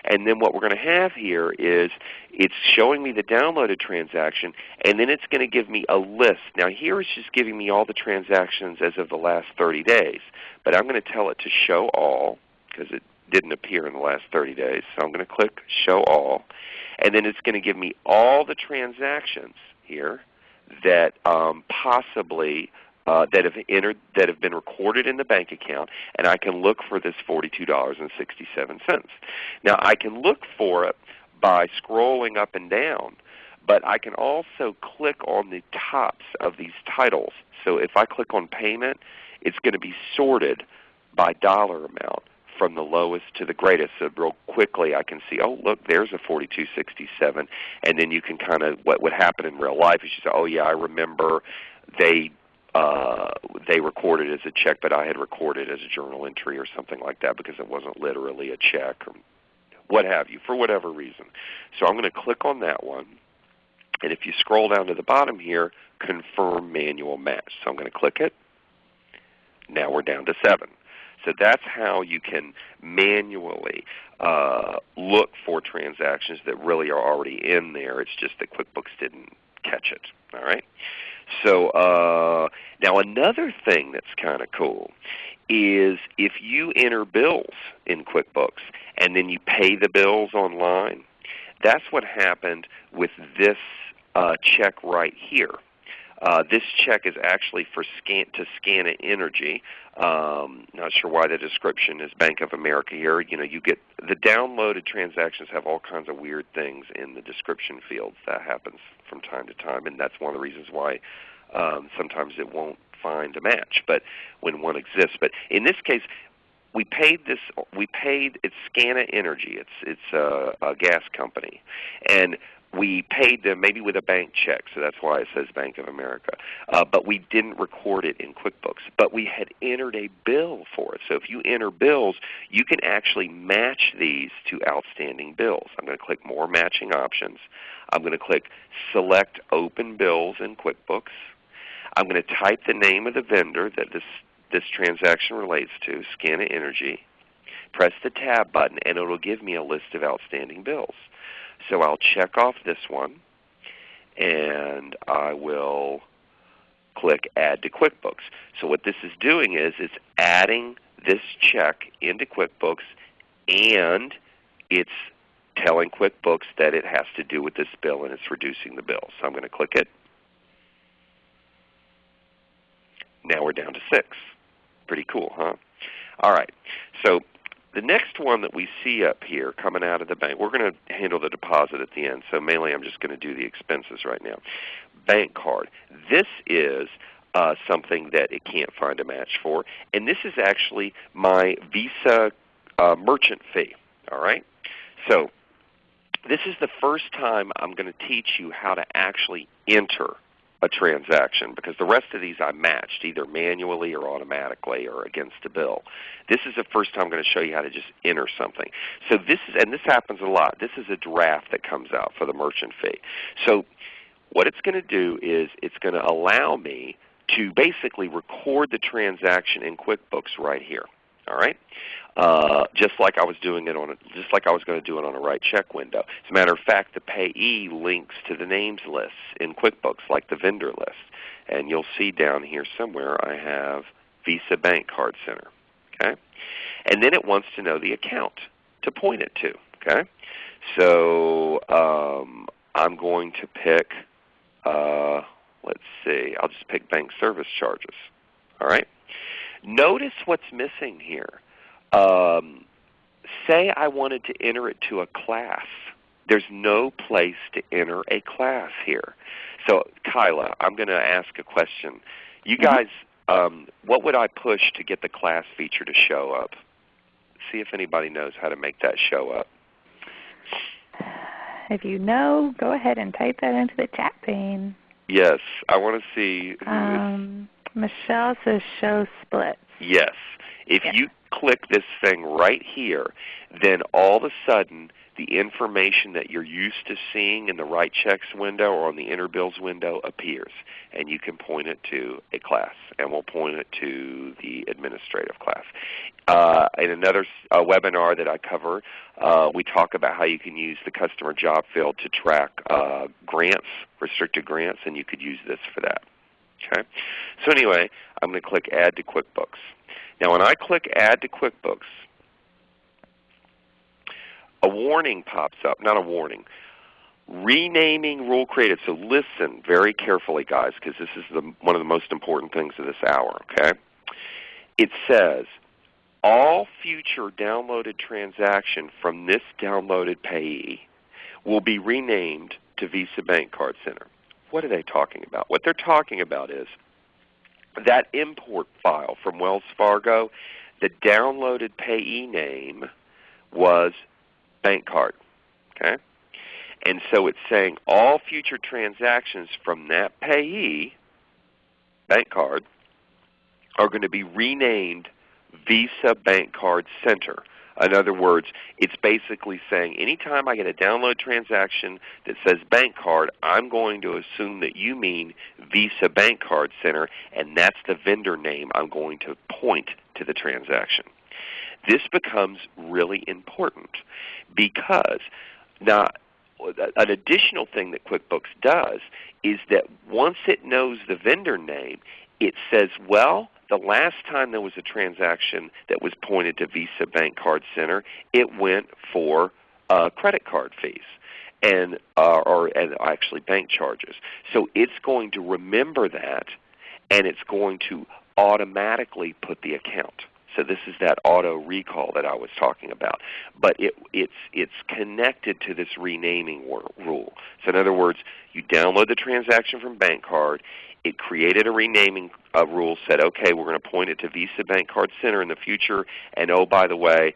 And then what we're going to have here is it's showing me the downloaded transaction, and then it's going to give me a list. Now here it's just giving me all the transactions as of the last 30 days. But I'm going to tell it to show all because it didn't appear in the last 30 days. So I'm going to click Show All. And then it's going to give me all the transactions here that um, possibly uh, that have entered that have been recorded in the bank account, and I can look for this $42.67. Now I can look for it by scrolling up and down, but I can also click on the tops of these titles. So if I click on payment, it's going to be sorted by dollar amount from the lowest to the greatest. So real quickly I can see, oh look, there's a 4267, and then you can kind of what would happen in real life is you say, oh yeah, I remember they uh, they recorded as a check, but I had recorded as a journal entry or something like that because it wasn't literally a check or what have you, for whatever reason. So I'm going to click on that one. And if you scroll down to the bottom here, confirm manual match. So I'm going to click it. Now we're down to 7. So that's how you can manually uh, look for transactions that really are already in there. It's just that QuickBooks didn't catch it. All right. So uh, now another thing that's kind of cool is if you enter bills in QuickBooks and then you pay the bills online, that's what happened with this uh, check right here. Uh, this check is actually for scan to Scana Energy. Um, not sure why the description is Bank of America here. You know, you get the downloaded transactions have all kinds of weird things in the description fields. That happens from time to time, and that's one of the reasons why um, sometimes it won't find a match. But when one exists, but in this case, we paid this. We paid. It's Scana Energy. It's it's a, a gas company, and we paid them maybe with a bank check, so that's why it says Bank of America. Uh, but we didn't record it in QuickBooks. But we had entered a bill for it. So if you enter bills, you can actually match these to outstanding bills. I'm going to click More Matching Options. I'm going to click Select Open Bills in QuickBooks. I'm going to type the name of the vendor that this, this transaction relates to, Scana Energy. Press the Tab button, and it will give me a list of outstanding bills. So I'll check off this one, and I will click Add to QuickBooks. So what this is doing is it's adding this check into QuickBooks, and it's telling QuickBooks that it has to do with this bill, and it's reducing the bill. So I'm going to click it. Now we're down to 6. Pretty cool, huh? All right. So the next one that we see up here coming out of the bank, we're going to handle the deposit at the end, so mainly I'm just going to do the expenses right now. Bank card. This is uh, something that it can't find a match for, and this is actually my Visa uh, merchant fee. All right? So this is the first time I'm going to teach you how to actually enter a transaction because the rest of these I matched either manually or automatically or against a bill. This is the first time I'm going to show you how to just enter something. So this is, and this happens a lot. This is a draft that comes out for the merchant fee. So what it's going to do is it's going to allow me to basically record the transaction in QuickBooks right here. All right, uh, just like I was doing it on, a, just like I was going to do it on a write check window. As a matter of fact, the payee links to the names lists in QuickBooks, like the vendor list, and you'll see down here somewhere I have Visa Bank Card Center. Okay, and then it wants to know the account to point it to. Okay, so um, I'm going to pick. Uh, let's see. I'll just pick bank service charges. All right. Notice what's missing here. Um, say I wanted to enter it to a class. There's no place to enter a class here. So Kyla, I'm going to ask a question. You mm-hmm. guys, um, what would I push to get the class feature to show up? See if anybody knows how to make that show up. If you know, go ahead and type that into the chat pane. Yes, I want to see. Um, Michelle says show splits. Yes. If you click this thing right here, then all of a sudden the information that you're used to seeing in the write checks window or on the enter bills window appears. And you can point it to a class, and we'll point it to the administrative class. Uh, in another uh, webinar that I cover, uh, we talk about how you can use the customer job field to track uh, grants, restricted grants, and you could use this for that. Okay? So anyway, I'm going to click Add to QuickBooks. Now when I click Add to QuickBooks, a warning pops up, not a warning, renaming rule created. So listen very carefully guys because this is the, one of the most important things of this hour. Okay? It says, all future downloaded transaction from this downloaded payee will be renamed to Visa Bank Card Center. What are they talking about? What they're talking about is that import file from Wells Fargo, the downloaded payee name was bank card. Okay? And so it's saying all future transactions from that payee, bank card, are going to be renamed Visa Bank Card Center. In other words, it's basically saying anytime I get a download transaction that says bank card, I'm going to assume that you mean Visa Bank Card Center, and that's the vendor name I'm going to point to the transaction. This becomes really important because now an additional thing that QuickBooks does is that once it knows the vendor name, it says, well, the last time there was a transaction that was pointed to Visa Bank Card Center, it went for uh, credit card fees and uh, or and actually bank charges. So it's going to remember that, and it's going to automatically put the account. So this is that auto recall that I was talking about. But it, it's, it's connected to this renaming rule. So in other words, you download the transaction from BankCard. It created a renaming uh, rule, said, okay, we're going to point it to Visa Bank Card Center in the future, and oh, by the way,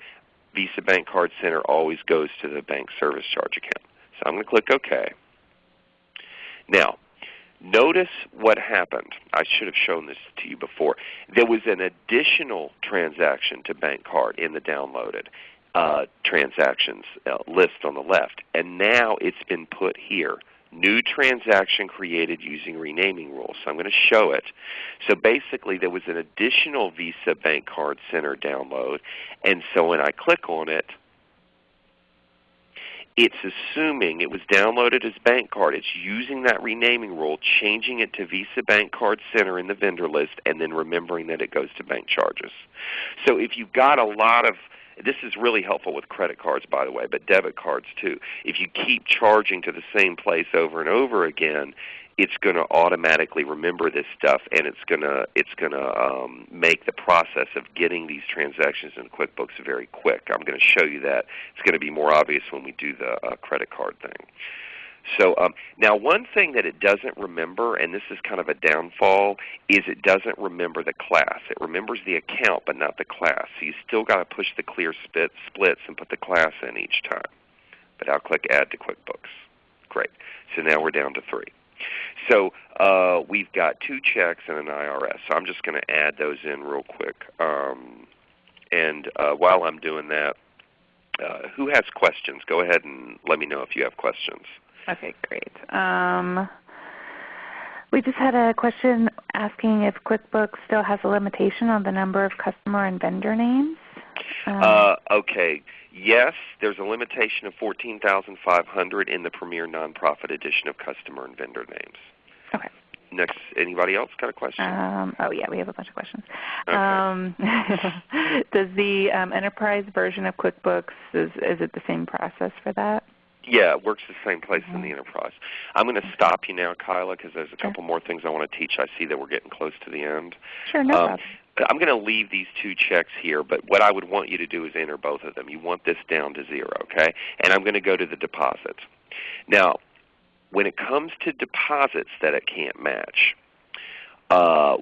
Visa Bank Card Center always goes to the bank service charge account. So I'm going to click OK. Now, notice what happened. I should have shown this to you before. There was an additional transaction to bank card in the downloaded uh, transactions uh, list on the left, and now it's been put here new transaction created using renaming rules. So I'm going to show it. So basically there was an additional Visa Bank Card Center download, and so when I click on it, it's assuming it was downloaded as bank card. It's using that renaming rule, changing it to Visa Bank Card Center in the vendor list, and then remembering that it goes to bank charges. So if you've got a lot of this is really helpful with credit cards, by the way, but debit cards too. If you keep charging to the same place over and over again, it's going to automatically remember this stuff, and it's going to it's going to um, make the process of getting these transactions in QuickBooks very quick. I'm going to show you that. It's going to be more obvious when we do the uh, credit card thing. So um, now one thing that it doesn't remember, and this is kind of a downfall, is it doesn't remember the class. It remembers the account but not the class. So you still got to push the clear split, splits and put the class in each time. But I'll click Add to QuickBooks. Great. So now we're down to three. So uh, we've got two checks and an IRS. So I'm just going to add those in real quick. Um, and uh, while I'm doing that, uh, who has questions? Go ahead and let me know if you have questions. Okay, great. Um, we just had a question asking if QuickBooks still has a limitation on the number of customer and vendor names. Um, uh, okay. Yes, there's a limitation of 14,500 in the Premier Nonprofit edition of customer and vendor names. Okay. Next, anybody else got a question? Um, oh yeah, we have a bunch of questions. Okay. Um, does the um, enterprise version of QuickBooks is is it the same process for that? Yeah, it works the same place mm -hmm. in the enterprise. I'm going to stop you now, Kyla, because there's a couple more things I want to teach. I see that we're getting close to the end. Sure, no um, problem. I'm going to leave these two checks here, but what I would want you to do is enter both of them. You want this down to zero, okay? And I'm going to go to the deposits. Now, when it comes to deposits that it can't match, uh,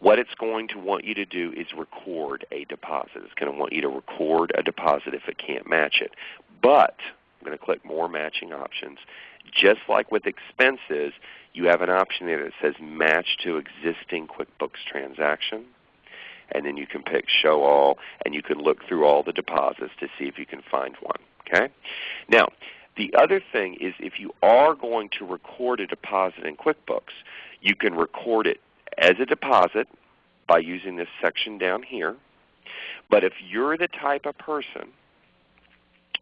what it's going to want you to do is record a deposit. It's going to want you to record a deposit if it can't match it. But I'm going to click More Matching Options. Just like with expenses, you have an option there that says Match to Existing QuickBooks Transaction. And then you can pick Show All, and you can look through all the deposits to see if you can find one. Okay? Now, the other thing is if you are going to record a deposit in QuickBooks, you can record it as a deposit by using this section down here. But if you're the type of person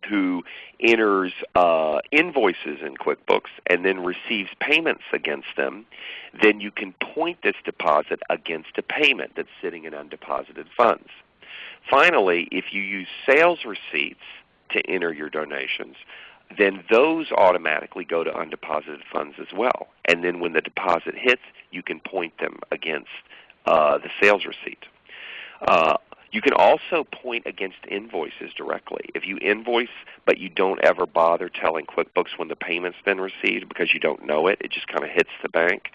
who enters uh, invoices in QuickBooks and then receives payments against them, then you can point this deposit against a payment that's sitting in undeposited funds. Finally, if you use sales receipts to enter your donations, then those automatically go to undeposited funds as well. And then when the deposit hits, you can point them against uh, the sales receipt. Uh, you can also point against invoices directly. If you invoice but you don't ever bother telling QuickBooks when the payment's been received because you don't know it, it just kind of hits the bank,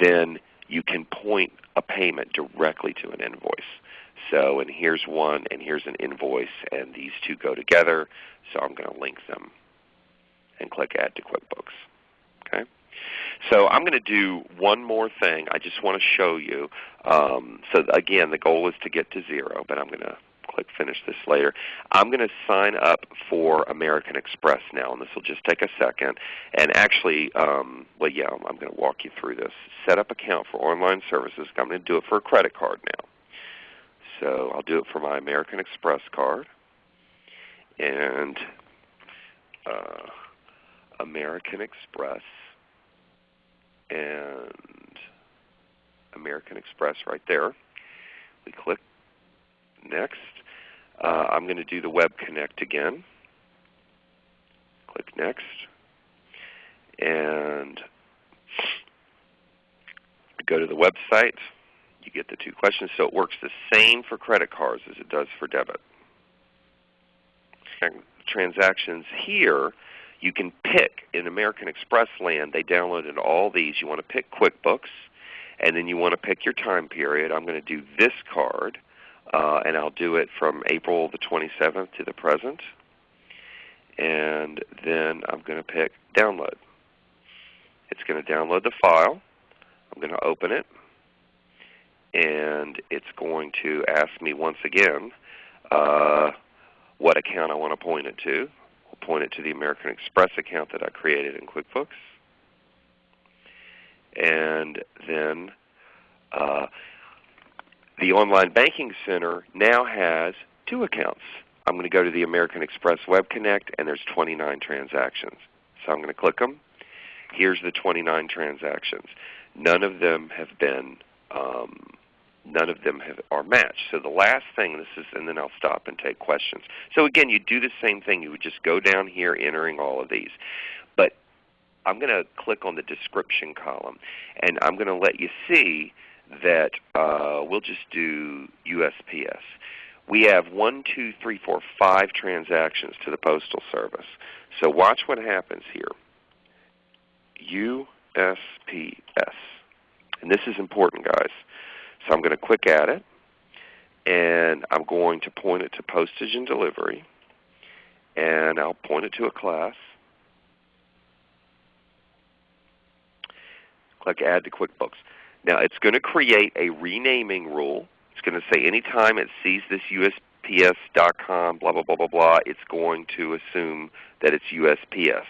then you can point a payment directly to an invoice. So, and here's one, and here's an invoice, and these two go together. So I'm going to link them and click Add to QuickBooks. Okay. So I'm going to do one more thing. I just want to show you. Um, so again, the goal is to get to zero, but I'm going to click Finish this later. I'm going to sign up for American Express now, and this will just take a second. And actually, um, well, yeah, I'm going to walk you through this. Set up account for online services. I'm going to do it for a credit card now. So I'll do it for my American Express card. And uh, American Express and American Express right there. We click Next. Uh, I'm going to do the Web Connect again. Click Next. And go to the website. You get the two questions. So it works the same for credit cards as it does for debit. Transactions here you can pick in American Express land, they downloaded all these. You want to pick QuickBooks, and then you want to pick your time period. I'm going to do this card, uh, and I'll do it from April the 27th to the present. And then I'm going to pick download. It's going to download the file. I'm going to open it. And it's going to ask me once again uh, what account I want to point it to. I'll point it to the American Express account that I created in QuickBooks. And then uh, the Online Banking Center now has two accounts. I'm going to go to the American Express Web Connect, and there's 29 transactions. So I'm going to click them. Here's the 29 transactions. None of them have been um, none of them have, are matched. So the last thing, this is, and then I'll stop and take questions. So again, you do the same thing. You would just go down here entering all of these. But I'm going to click on the description column, and I'm going to let you see that uh, we'll just do USPS. We have one, two, three, four, five transactions to the Postal Service. So watch what happens here. USPS. And this is important, guys. So I'm going to click at it, and I'm going to point it to postage and delivery, and I'll point it to a class. Click Add to QuickBooks. Now it's going to create a renaming rule. It's going to say anytime it sees this USPS.com, blah, blah, blah, blah, blah, it's going to assume that it's USPS.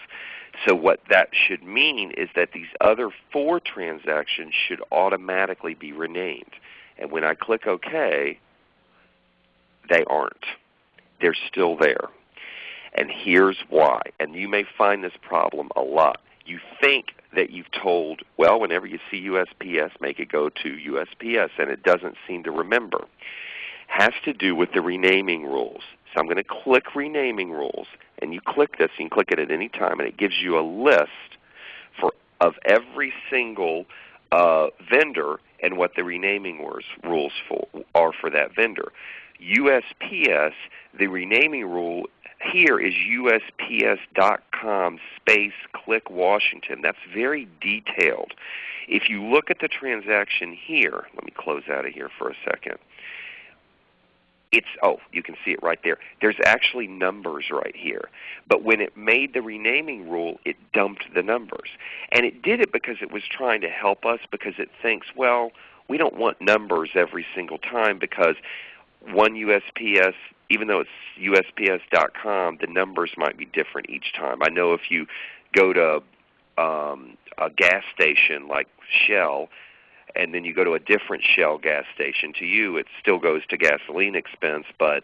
So what that should mean is that these other four transactions should automatically be renamed. And when I click OK, they aren't. They're still there. And here's why. And you may find this problem a lot. You think that you've told, well, whenever you see USPS, make it go to USPS, and it doesn't seem to remember. Has to do with the renaming rules. So I'm going to click renaming rules, and you click this, you can click it at any time, and it gives you a list for of every single uh, vendor and what the renaming rules for, are for that vendor. USPS, the renaming rule here is USPS.com space click Washington. That's very detailed. If you look at the transaction here, let me close out of here for a second it's oh you can see it right there. There's actually numbers right here. But when it made the renaming rule it dumped the numbers. And it did it because it was trying to help us because it thinks well we don't want numbers every single time because one USPS even though it's USPS.com the numbers might be different each time. I know if you go to um, a gas station like Shell and then you go to a different Shell gas station, to you it still goes to gasoline expense, but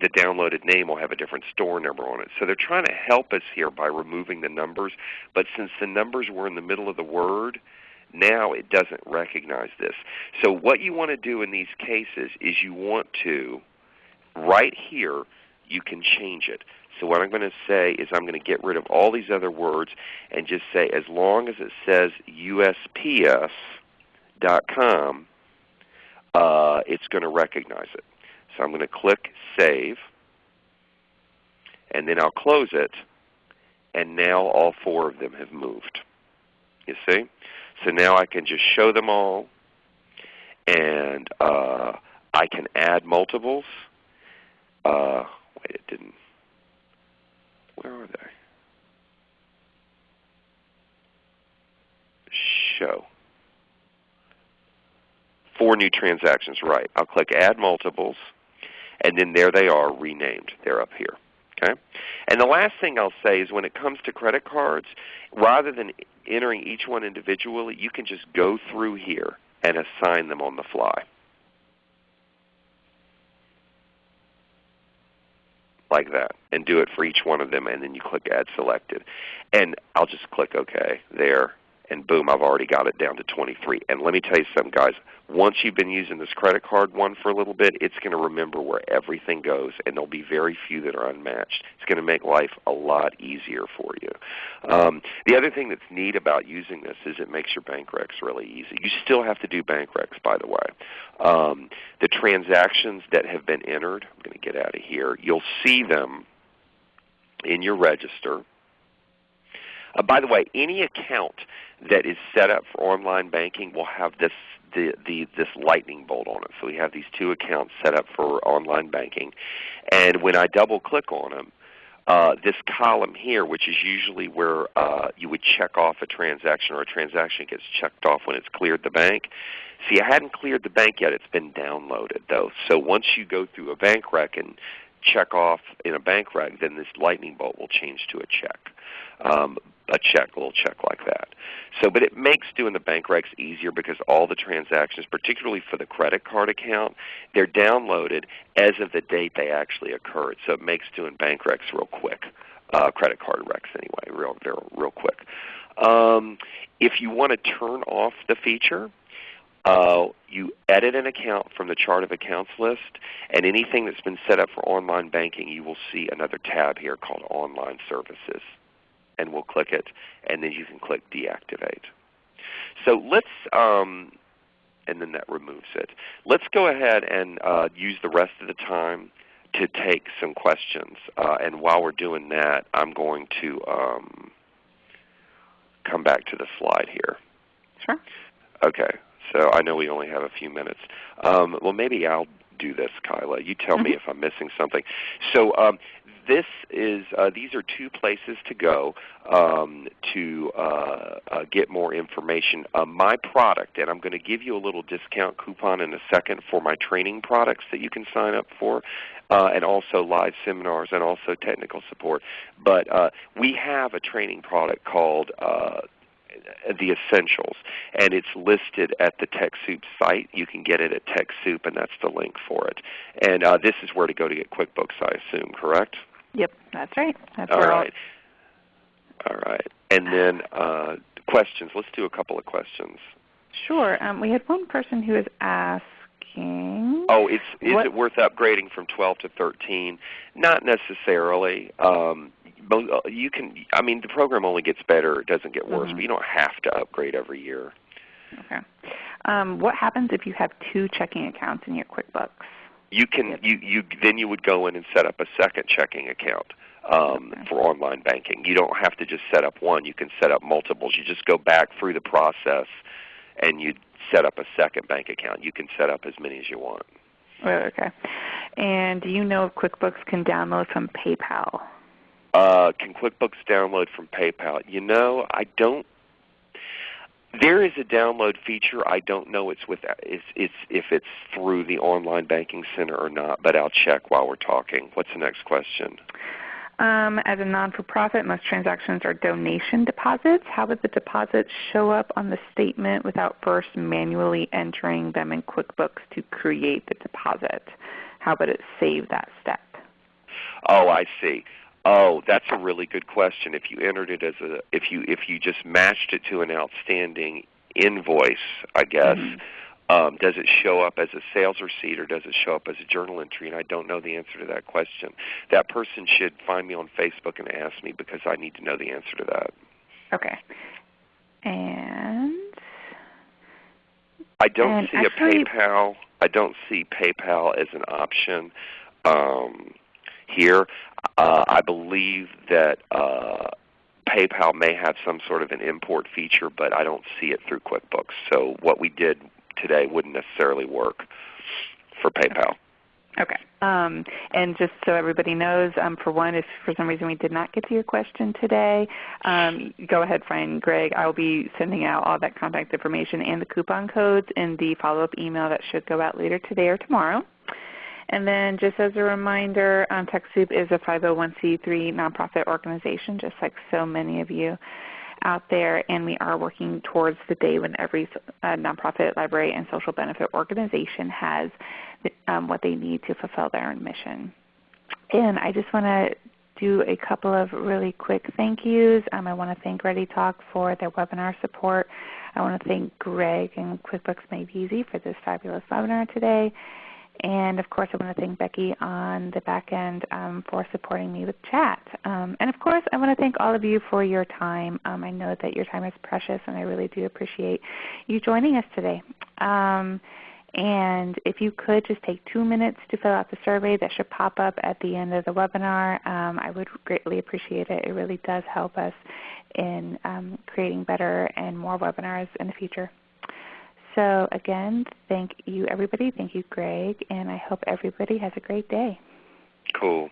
the downloaded name will have a different store number on it. So they're trying to help us here by removing the numbers, but since the numbers were in the middle of the word, now it doesn't recognize this. So what you want to do in these cases is you want to, right here, you can change it. So what I'm going to say is I'm going to get rid of all these other words and just say as long as it says USPS, com, uh, it's going to recognize it. So I'm going to click Save, and then I'll close it, and now all four of them have moved. You see? So now I can just show them all, and uh, I can add multiples. Uh, wait, it didn't. Where are they? Show four new transactions, right. I'll click Add Multiples, and then there they are renamed. They're up here. Okay? And the last thing I'll say is when it comes to credit cards, rather than entering each one individually, you can just go through here and assign them on the fly. like that and do it for each one of them and then you click Add Selected. And I'll just click OK there and boom, I've already got it down to 23. And let me tell you something, guys. Once you've been using this credit card one for a little bit, it's going to remember where everything goes, and there'll be very few that are unmatched. It's going to make life a lot easier for you. Um, the other thing that's neat about using this is it makes your bank recs really easy. You still have to do bank recs, by the way. Um, the transactions that have been entered, I'm going to get out of here, you'll see them in your register Uh, by the way, any account that is set up for online banking will have this the, the, this lightning bolt on it. So we have these two accounts set up for online banking. And when I double click on them, uh, this column here, which is usually where uh, you would check off a transaction or a transaction gets checked off when it's cleared the bank. See, I hadn't cleared the bank yet. It's been downloaded though. So once you go through a bank rec and check off in a bank rec, then this lightning bolt will change to a check. Um, a check, a little check like that. So, but it makes doing the bank recs easier because all the transactions, particularly for the credit card account, they're downloaded as of the date they actually occurred. So it makes doing bank recs real quick. Uh, credit card recs anyway, real, real, real quick. Um, if you want to turn off the feature, uh, you edit an account from the chart of accounts list, and anything that's been set up for online banking, you will see another tab here called Online Services. And we'll click it, and then you can click Deactivate. So let's, um, and then that removes it. Let's go ahead and uh, use the rest of the time to take some questions. Uh, and while we're doing that, I'm going to um, come back to the slide here. Sure. Okay. So I know we only have a few minutes. Um, well, maybe I'll do this, Kyla. You tell me mm-hmm. if I'm missing something. So um, this is uh, these are two places to go um, to uh, uh, get more information. Uh, my product, and I'm going to give you a little discount coupon in a second for my training products that you can sign up for. Uh, and also live seminars and also technical support. But uh, we have a training product called the essentials, and it's listed at the TechSoup site. You can get it at TechSoup, and that's the link for it. And uh, this is where to go to get QuickBooks, I assume, correct? Yep, that's right. That's all right. All right. And then uh, questions. Let's do a couple of questions. Sure. Um, we had one person who was Oh, it's is what? it worth upgrading from 12 to 13? Not necessarily. Um, uh, you can. I mean, the program only gets better; it doesn't get worse. Mm -hmm. But you don't have to upgrade every year. Okay. Um, what happens if you have two checking accounts in your QuickBooks? You can. Yep. You you then you would go in and set up a second checking account. Um, okay. for online banking. You don't have to just set up one. You can set up multiples. You just go back through the process and you set up a second bank account. You can set up as many as you want. Oh, okay. And do you know if QuickBooks can download from PayPal? Uh, can QuickBooks download from PayPal? You know, I don't. There is a download feature. I don't know it's with it's, it's if it's through the online banking center or not, but I'll check while we're talking. What's the next question? Um, as a non-for-profit, most transactions are donation deposits. How would the deposits show up on the statement without first manually entering them in QuickBooks to create the deposit? How would it save that step? Oh, I see. Oh, that's a really good question. If you entered it as a, if you if you just matched it to an outstanding invoice, I guess, mm-hmm. Um, does it show up as a sales receipt or does it show up as a journal entry? And I don't know the answer to that question. That person should find me on Facebook and ask me because I need to know the answer to that. Okay. And I don't and see actually, a PayPal. I don't see PayPal as an option. Um, here. Uh, I believe that uh, PayPal may have some sort of an import feature, but I don't see it through QuickBooks. So what we did today wouldn't necessarily work for PayPal. Okay. Um, and just so everybody knows, um, for one, if for some reason we did not get to your question today, um, go ahead, find Gregg. I will be sending out all that contact information and the coupon codes in the follow-up email that should go out later today or tomorrow. And then just as a reminder, um, TechSoup is a 501c3 nonprofit organization, just like so many of you out there, and we are working towards the day when every uh, nonprofit, library, and social benefit organization has um, what they need to fulfill their own mission. And I just want to do a couple of really quick thank yous. Um, I want to thank ReadyTalk for their webinar support. I want to thank Gregg and QuickBooks Made Easy for this fabulous webinar today. And of course, I want to thank Becky on the back end um, for supporting me with chat. Um, and of course, I want to thank all of you for your time. Um, I know that your time is precious, and I really do appreciate you joining us today. Um, and if you could just take two minutes to fill out the survey that should pop up at the end of the webinar, um, I would greatly appreciate it. It really does help us in um, creating better and more webinars in the future. So again, thank you everybody. Thank you, Gregg, and I hope everybody has a great day. Cool.